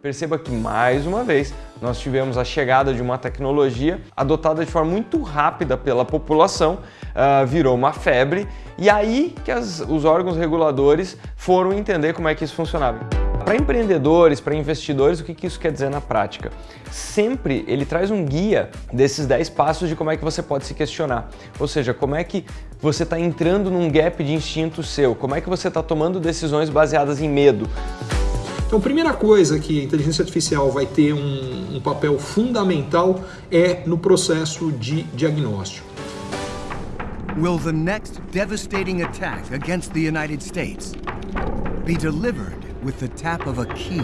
Perceba que, mais uma vez, nós tivemos a chegada de uma tecnologia adotada de forma muito rápida pela população, uh, virou uma febre, e aí que as, os órgãos reguladores foram entender como é que isso funcionava. Para empreendedores, para investidores, o que, que isso quer dizer na prática? Sempre ele traz um guia desses 10 passos de como é que você pode se questionar. Ou seja, como é que você está entrando num gap de instinto seu, como é que você está tomando decisões baseadas em medo. Então, primeira coisa que a inteligência artificial vai ter um, um papel fundamental é no processo de diagnóstico. Will the next devastating attack against the United States be delivered with the tap of a key?